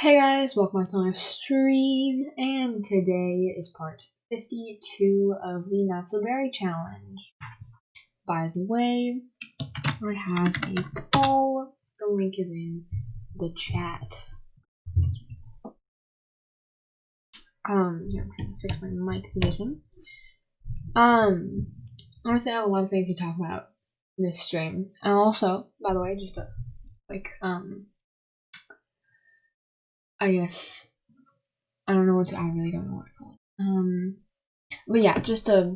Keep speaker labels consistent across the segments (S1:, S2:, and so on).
S1: Hey guys, welcome back to my stream, and today is part 52 of the Not So Berry Challenge. By the way, I have a poll, the link is in the chat. Um, here, I'm trying to fix my mic position. Um, honestly, I have a lot of things to talk about this stream. And also, by the way, just a, like, um, I guess I don't know what to, I really don't know what to call it. Um, but yeah, just a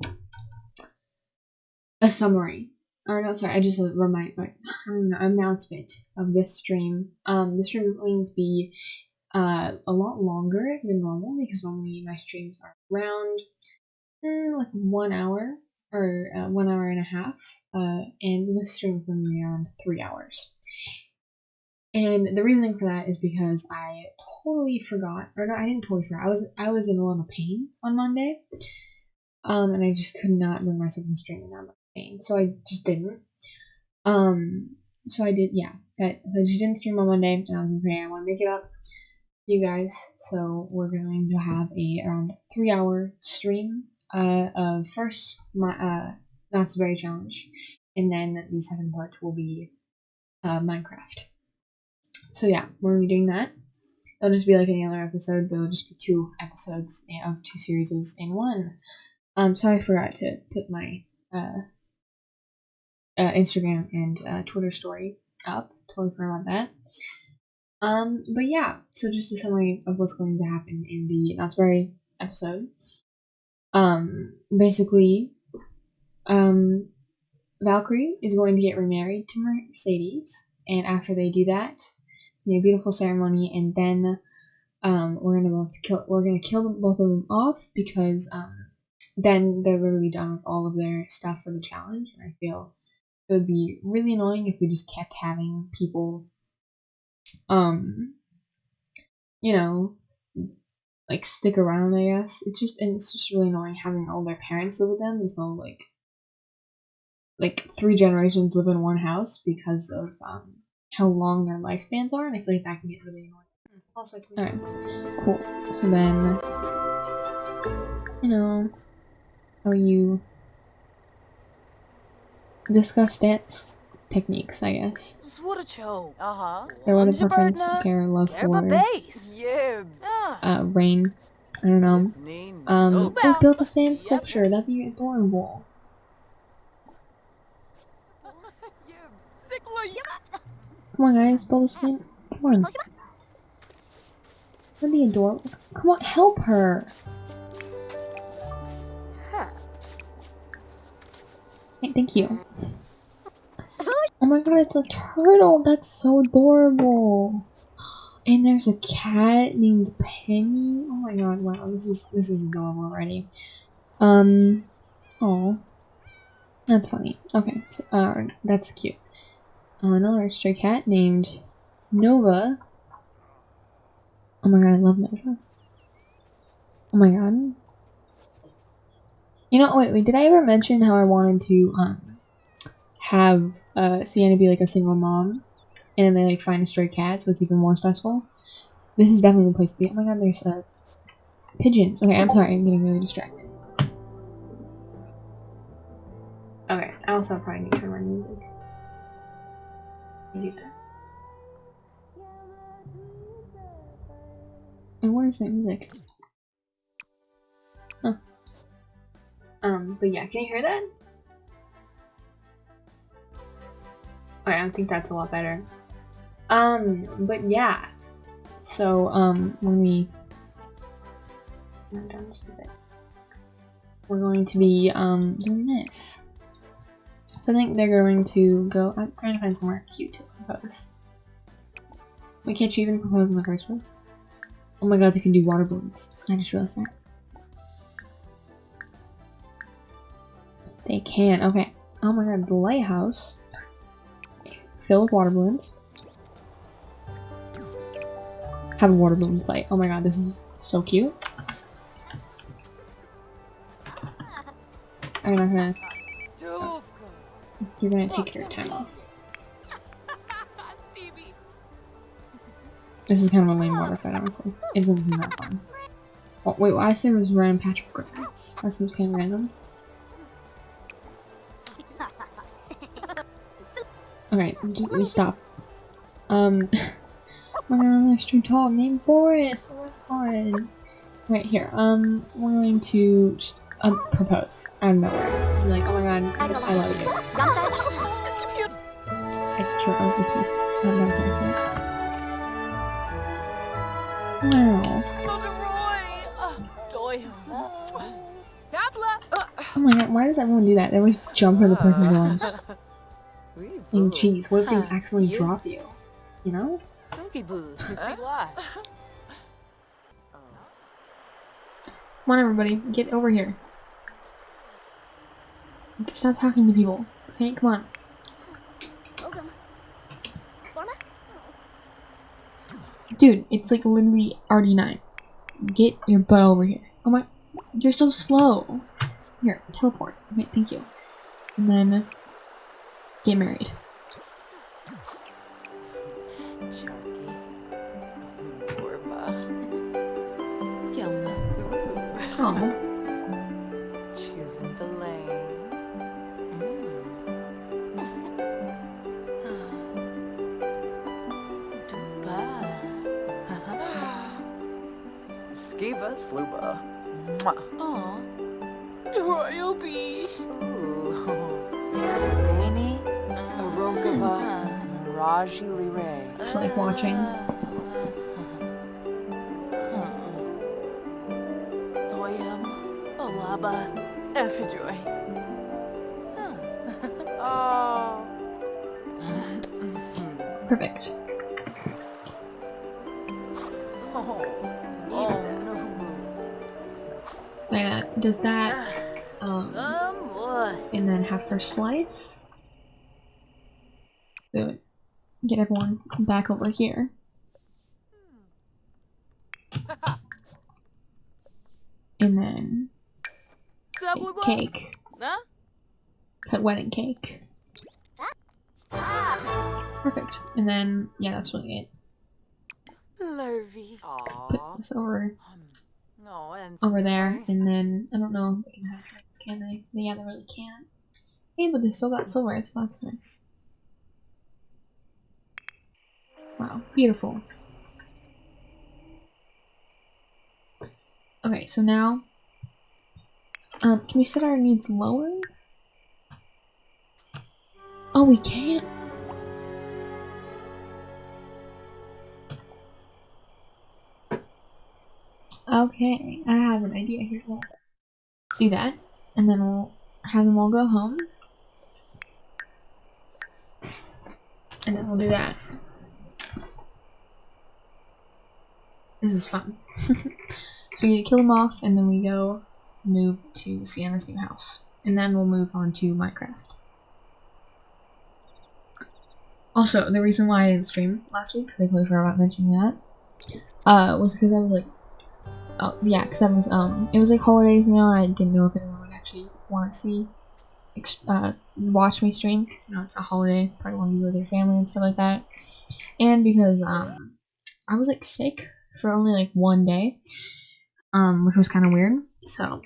S1: a summary. Or no, sorry, I just a remind like I don't know announcement of this stream. Um, this stream is going to be uh a lot longer than normal because normally my streams are around mm, like one hour or uh, one hour and a half. Uh, and this stream is going to be around three hours. And the reasoning for that is because I totally forgot, or no, I didn't totally forget. I was I was in a lot of pain on Monday, um, and I just could not bring myself to stream in that much pain, so I just didn't. Um, so I did, yeah. That so I just didn't stream on Monday, and I was like, okay, I want to make it up to you guys. So we're going to have a around three hour stream. Uh, of first my uh Berry challenge, and then the second part will be uh Minecraft. So yeah, we're gonna be doing that. It'll just be like any other episode, but it'll just be two episodes of two series in one. Um, so I forgot to put my uh, uh Instagram and uh, Twitter story up. Totally forgot about that. Um, but yeah, so just a summary of what's going to happen in the Berry episode. Um, basically, um, Valkyrie is going to get remarried to Mercedes, and after they do that, a beautiful ceremony, and then um, we're gonna both kill. We're gonna kill them, both of them off because um, then they're literally done with all of their stuff for the challenge. And I feel it would be really annoying if we just kept having people, um, you know, like stick around. I guess it's just and it's just really annoying having all their parents live with them until like like three generations live in one house because of um how long their lifespans are, and I feel like that can get really annoying. Also, alright, cool. So then, you know, how you discuss dance techniques, I guess.
S2: Swordcho. Uh-huh.
S1: There was a preference to care love for uh, rain. I don't know. Um, oh, build the sand sculpture. That'd be adorable. Come on, guys, build a stand. Come on. That'd be adorable. Come on, help her. Hey, thank you. Oh my god, it's a turtle. That's so adorable. And there's a cat named Penny. Oh my god, wow, this is this is adorable already. Um, oh, that's funny. Okay, so, uh, that's cute uh, another stray cat named Nova. Oh my god, I love Nova. Oh my god. You know, wait, wait, did I ever mention how I wanted to, um, have, uh, Sienna be, like, a single mom, and then they, like, find a stray cat, so it's even more stressful? This is definitely the place to be. Oh my god, there's, uh, pigeons. Okay, I'm sorry, I'm getting really distracted. Okay, I also probably need to turn my music And what is that music? Huh. Um, but yeah, can you hear that? Okay, I think that's a lot better. Um, but yeah. So, um, when we... We're going to be, um, doing this. So I think they're going to go. I'm trying to find somewhere cute to propose. We can't you even propose in the first place? Oh my god, they can do water balloons. I just realized that. They can. Okay. Oh my god, the lighthouse. Fill with water balloons. Have a water balloon fight. Oh my god, this is so cute. I'm not gonna you're gonna take your time off. This is kind of a lame water fight, honestly. It seem that fun. Oh, wait, why I said was random patch of attacks? That seems kind of random. Okay, just, just stop. Um, we're gonna stream talk named Boris. Oh my god. Right here. Um, we're going to just um, propose out of nowhere. Be like, oh my god, I love you. I sure. Oh, oopsies. Um, that was an accident. Wow. Oh my god, why does everyone do that? They always jump for the person's arms. And jeez, what if they accidentally drop you? You know? Come on, everybody, get over here. Stop talking to people. Okay, come on. Dude, it's like literally RD9. Get your butt over here. Oh my, you're so slow. Here, teleport. Okay, thank you. And then get married. Oh,
S2: Skiba sluba. Aw. Royal Beach. Beni Arogava ah. Raji Lire.
S1: it's like watching. Ah.
S2: Doyam Olaba Effijoy. Oh.
S1: Ah.
S2: Perfect.
S1: Like that. Does that, um, and then have first slice. Do it. Get everyone back over here. And then
S2: Subway
S1: make
S2: boy.
S1: cake. Cut wedding cake. Perfect. And then, yeah, that's really it. Put this over
S2: No, and
S1: over there, and then I don't know if they can have can they? Yeah, they really can't. Hey, but they still got silver, so that's nice. Wow, beautiful. Okay, so now, um, can we set our needs lower? Oh, we can't. Okay, I have an idea here. Do that, and then we'll have them all go home. And then we'll do that. This is fun. so we kill them off, and then we go move to Sienna's new house. And then we'll move on to Minecraft. Also, the reason why I didn't stream last week, because I totally forgot about mentioning that, uh, was because I was like, oh, yeah, because I was, um, it was like holidays, you know, I didn't know if anyone would actually want to see, uh, watch me stream, 'cause, you know, it's a holiday, probably want to be with your family and stuff like that, and because, um, I was, like, sick for only, like, one day, um, which was kind of weird, so,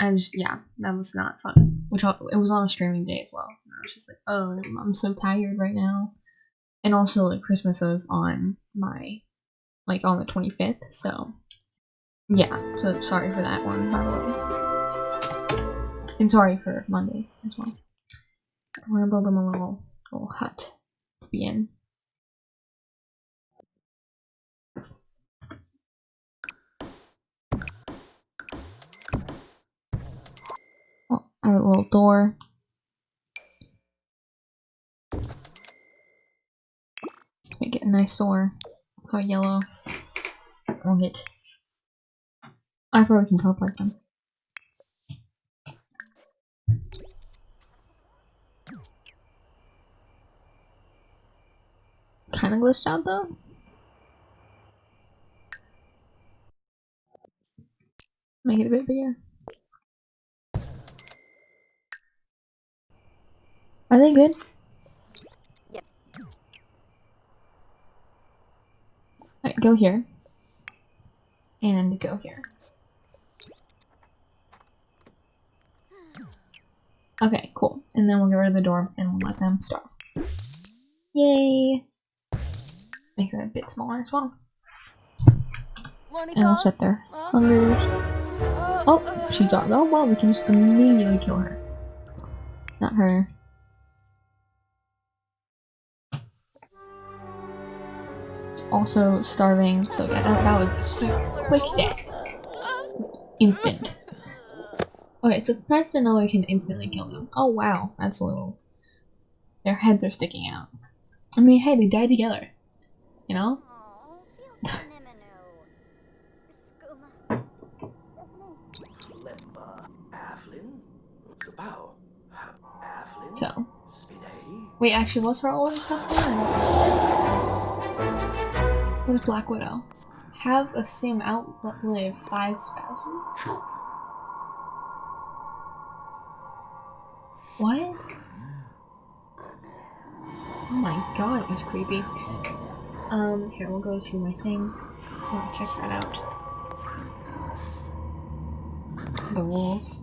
S1: I just, yeah, that was not fun, which, it was on a streaming day as well, I was just like, oh, I'm so tired right now, and also, like, Christmas was on my, like, on the 25th, so, yeah, so sorry for that one, by the way. And sorry for Monday as well. We're gonna build them a little little hut to be in. Oh, I have a little door. Make it a nice door. A yellow. We'll get I probably can teleport them. Kind of glitched out though. Make it a bit bigger. Are they good? Alright, go here. And go here. Okay, cool. And then we'll get rid of the door and we'll let them starve. Yay! Make that a bit smaller as well. And we'll set their hunger. Uh, oh, she's uh, on. Oh, well, we can just immediately kill her. Not her. It's also starving, so yeah, that, that was quick, quick death. Just instant. Okay, so nice to know we can instantly kill them. Oh wow, that's a little... Their heads are sticking out. I mean, hey, they died together. You know? So. Wait, actually, was her older stuff there? What is Black Widow? Have a sim outlive five spouses? What? Oh my god, it was creepy. Um, here, we'll go to my thing. Check that out. The rules.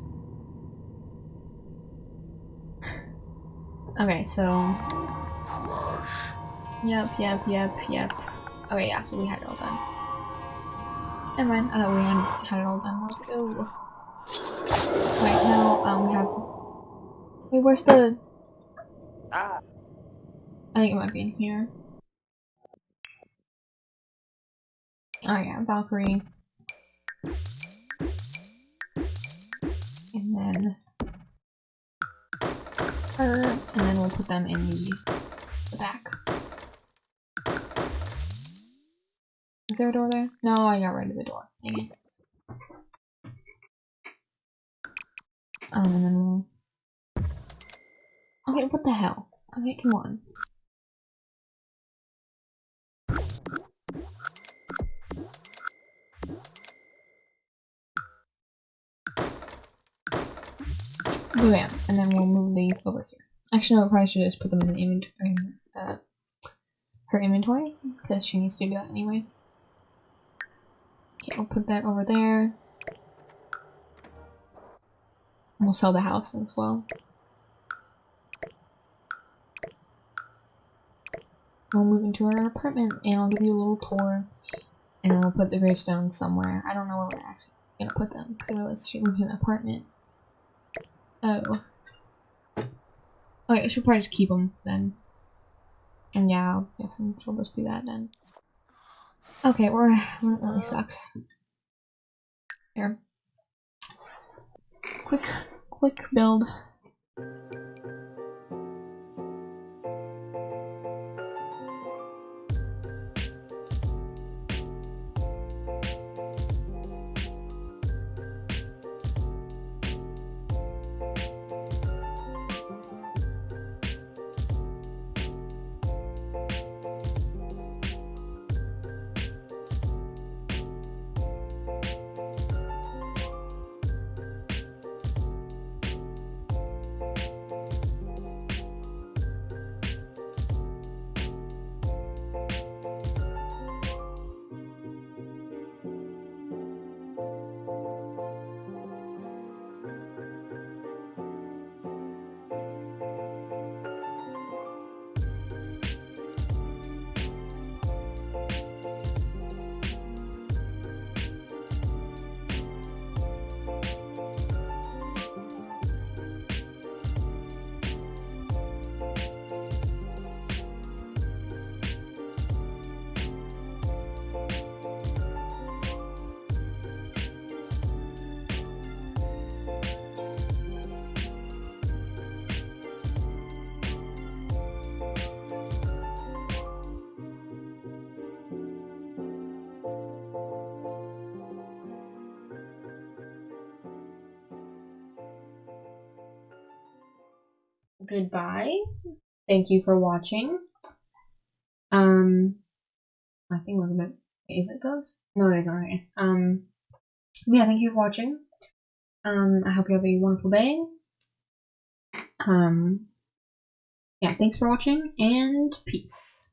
S1: Okay, so... Yep, yep, yep, yep. Okay, yeah, so we had it all done. Never mind, I thought we had, had it all done. Let's go. Wait, now, um, we have... Wait, where's the... Ah. I think it might be in here. Oh yeah, Valkyrie. And then her, and then we'll put them in the, the back. Is there a door there? No, I got rid of the door. Dang it. Um, and then we'll... Okay, what the hell? Okay, come on. Bam, and then we'll move these over here. Actually, no, I probably should just put them in the inventory, in, uh, her inventory, because she needs to do that anyway. Okay, we'll put that over there. And we'll sell the house as well. We'll move into our apartment, and I'll give you a little tour, and we'll put the gravestones somewhere. I don't know where we're actually gonna put them, because I realized she lives in an apartment. Oh. Okay, I should probably just keep them then. And yeah, I guess we'll just do that then. Okay, we're that really sucks. Here. Quick quick build. Goodbye. Thank you for watching. Um, I think it was a bit. Is it those? No, it isn't. Um, yeah, thank you for watching. Um, I hope you have a wonderful day. Um, yeah, thanks for watching and peace.